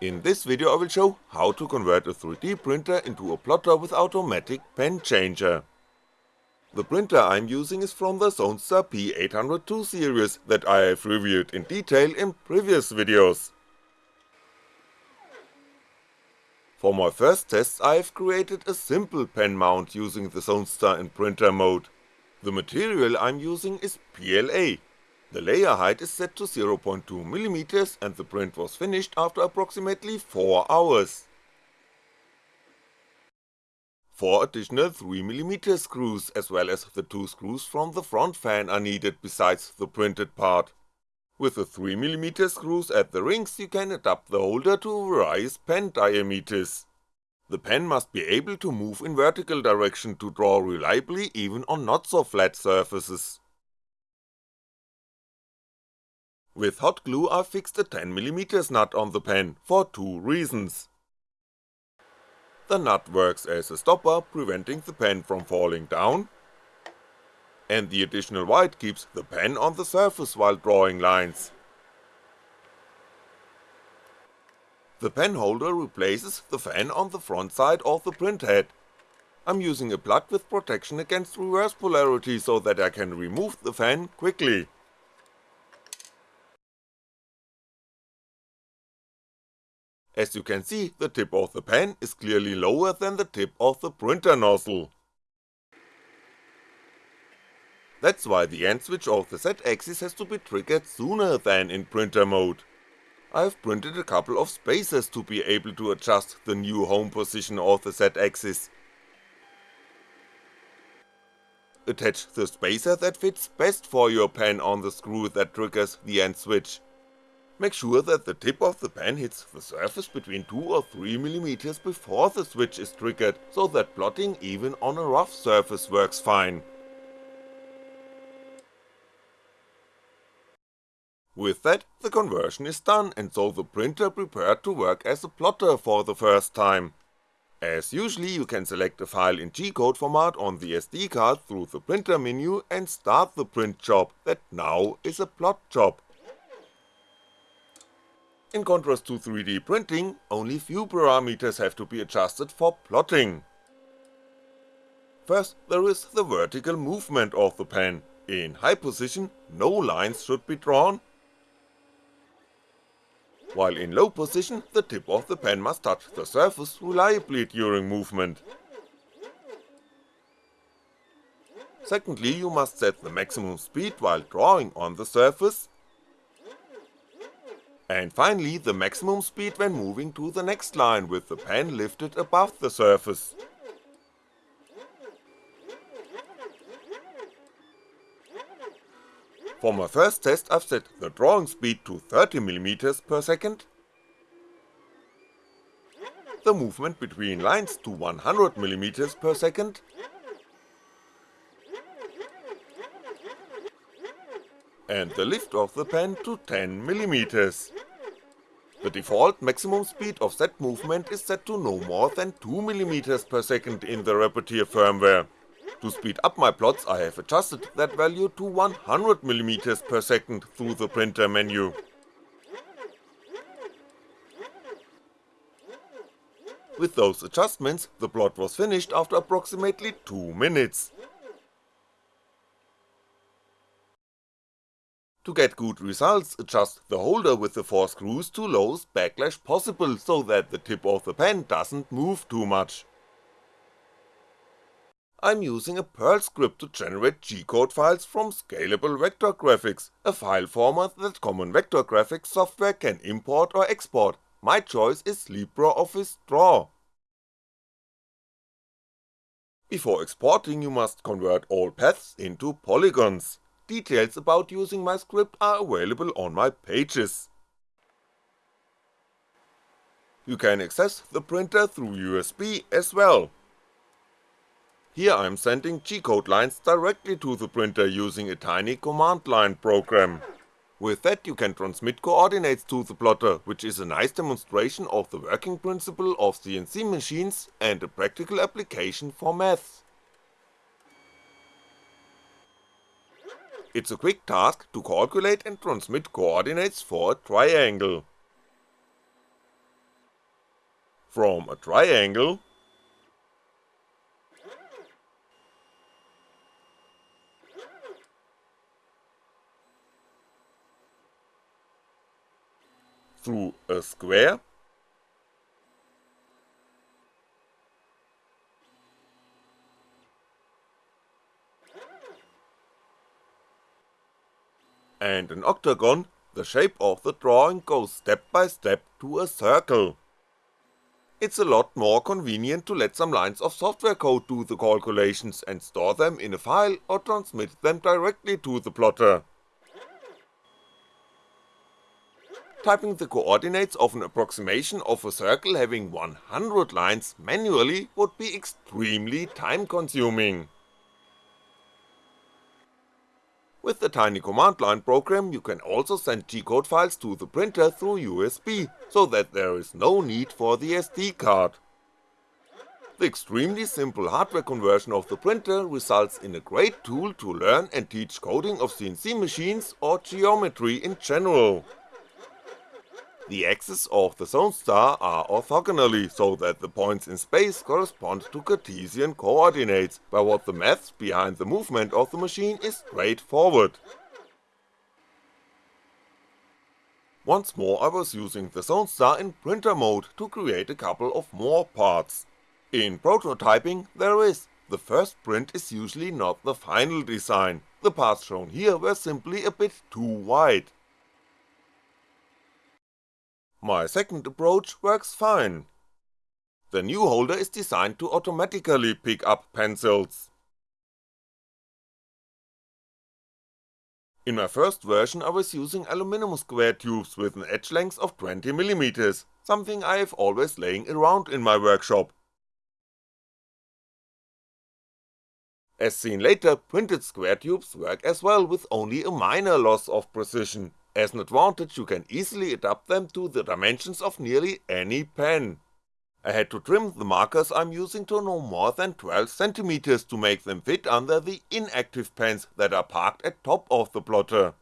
In this video I will show how to convert a 3D printer into a plotter with automatic pen changer. The printer I'm using is from the Zonestar P802 series that I have reviewed in detail in previous videos. For my first tests I have created a simple pen mount using the Zonestar in printer mode. The material I'm using is PLA, the layer height is set to 0.2mm and the print was finished after approximately 4 hours. 4 additional 3mm screws as well as the 2 screws from the front fan are needed besides the printed part. With the 3mm screws at the rings you can adapt the holder to various pen diameters. The pen must be able to move in vertical direction to draw reliably even on not so flat surfaces. With hot glue I fixed a 10mm nut on the pen, for two reasons. The nut works as a stopper, preventing the pen from falling down, and the additional white keeps the pen on the surface while drawing lines. The pen holder replaces the fan on the front side of the print head. I'm using a plug with protection against reverse polarity so that I can remove the fan quickly. As you can see, the tip of the pen is clearly lower than the tip of the printer nozzle. That's why the end switch of the Z-axis has to be triggered sooner than in printer mode. I've printed a couple of spacers to be able to adjust the new home position of the Z-axis. Attach the spacer that fits best for your pen on the screw that triggers the end switch. Make sure that the tip of the pen hits the surface between 2 or 3mm before the switch is triggered, so that plotting even on a rough surface works fine. With that, the conversion is done and so the printer prepared to work as a plotter for the first time. As usually you can select a file in G-code format on the SD card through the printer menu and start the print job that now is a plot job. In contrast to 3D printing, only few parameters have to be adjusted for plotting. First there is the vertical movement of the pen, in high position no lines should be drawn, while in low position the tip of the pen must touch the surface reliably during movement. Secondly you must set the maximum speed while drawing on the surface, and finally the maximum speed when moving to the next line with the pen lifted above the surface. For my first test I've set the drawing speed to 30mm per second, the movement between lines to 100mm per second, and the lift of the pen to 10mm. The default maximum speed of that movement is set to no more than 2mm per second in the Repetier firmware. To speed up my plots I have adjusted that value to 100mm per second through the printer menu. With those adjustments, the plot was finished after approximately 2 minutes. To get good results, adjust the holder with the 4 screws to lowest backlash possible so that the tip of the pen doesn't move too much. I'm using a Perl script to generate G-code files from Scalable Vector Graphics, a file format that common vector graphics software can import or export, my choice is LibreOffice Draw. Before exporting you must convert all paths into polygons. Details about using my script are available on my pages. You can access the printer through USB as well. Here I'm sending G-code lines directly to the printer using a tiny command line program. With that you can transmit coordinates to the plotter, which is a nice demonstration of the working principle of CNC machines and a practical application for maths. It's a quick task to calculate and transmit coordinates for a triangle. From a triangle through a square and an octagon, the shape of the drawing goes step by step to a circle. It's a lot more convenient to let some lines of software code do the calculations and store them in a file or transmit them directly to the plotter. Typing the coordinates of an approximation of a circle having 100 lines manually would be extremely time consuming. With the tiny command line program you can also send G-code files to the printer through USB, so that there is no need for the SD card. The extremely simple hardware conversion of the printer results in a great tool to learn and teach coding of CNC machines or geometry in general. The axes of the Zonestar are orthogonally, so that the points in space correspond to Cartesian coordinates, by what the maths behind the movement of the machine is straightforward. Once more I was using the Zonestar in printer mode to create a couple of more parts. In prototyping there is, the first print is usually not the final design, the parts shown here were simply a bit too wide. My second approach works fine. The new holder is designed to automatically pick up pencils. In my first version I was using aluminum square tubes with an edge length of 20mm, something I have always laying around in my workshop. As seen later, printed square tubes work as well with only a minor loss of precision, as an advantage you can easily adapt them to the dimensions of nearly any pen. I had to trim the markers I'm using to no more than 12cm to make them fit under the inactive pens that are parked at top of the plotter.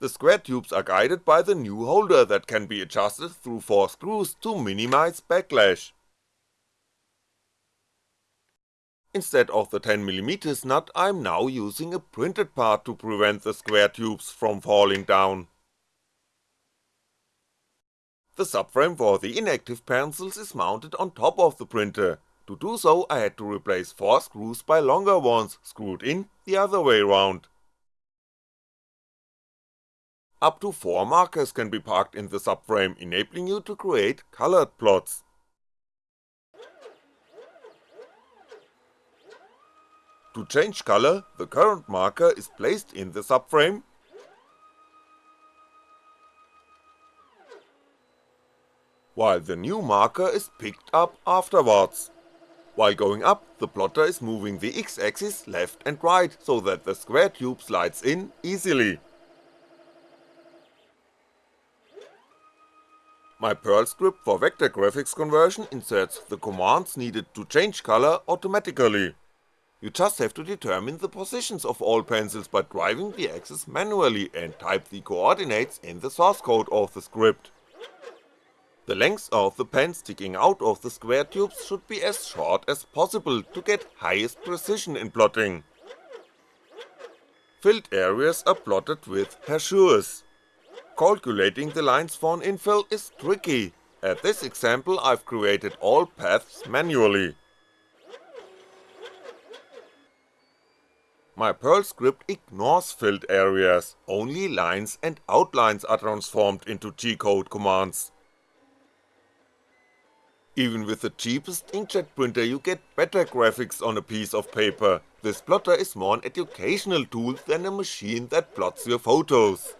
The square tubes are guided by the new holder that can be adjusted through 4 screws to minimize backlash. Instead of the 10mm nut I'm now using a printed part to prevent the square tubes from falling down. The subframe for the inactive pencils is mounted on top of the printer, to do so I had to replace 4 screws by longer ones screwed in the other way round. Up to 4 markers can be parked in the subframe enabling you to create colored plots. To change color, the current marker is placed in the subframe, while the new marker is picked up afterwards. While going up, the plotter is moving the x-axis left and right, so that the square tube slides in easily. My Perl script for vector graphics conversion inserts the commands needed to change color automatically. You just have to determine the positions of all pencils by driving the axis manually and type the coordinates in the source code of the script. The length of the pen sticking out of the square tubes should be as short as possible to get highest precision in plotting. Filled areas are plotted with hachures. Calculating the lines for an infill is tricky, at this example I've created all paths manually. My Perl script ignores filled areas, only lines and outlines are transformed into G-code commands. Even with the cheapest inkjet printer you get better graphics on a piece of paper, this plotter is more an educational tool than a machine that plots your photos.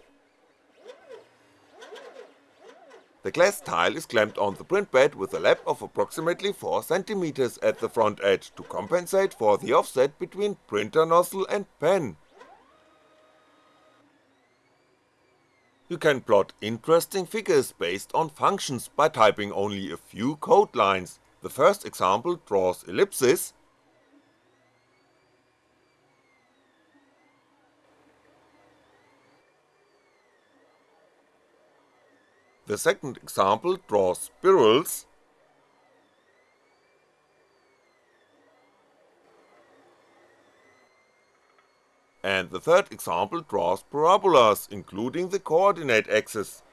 The glass tile is clamped on the print bed with a lap of approximately 4cm at the front edge to compensate for the offset between printer nozzle and pen. You can plot interesting figures based on functions by typing only a few code lines, the first example draws ellipses, The second example draws spirals, and the third example draws parabolas, including the coordinate axis.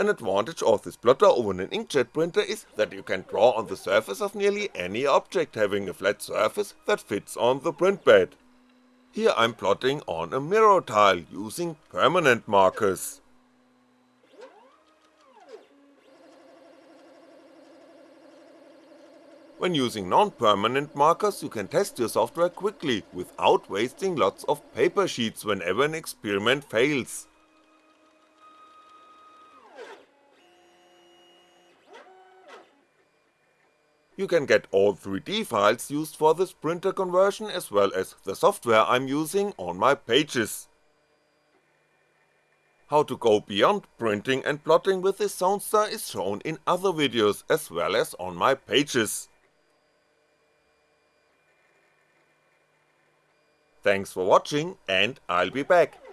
An advantage of this plotter over an inkjet printer is that you can draw on the surface of nearly any object having a flat surface that fits on the print bed. Here I'm plotting on a mirror tile using permanent markers. When using non-permanent markers you can test your software quickly without wasting lots of paper sheets whenever an experiment fails. You can get all 3D files used for this printer conversion as well as the software I'm using on my pages. How to go beyond printing and plotting with this Zonestar is shown in other videos as well as on my pages. Thanks for watching and I'll be back.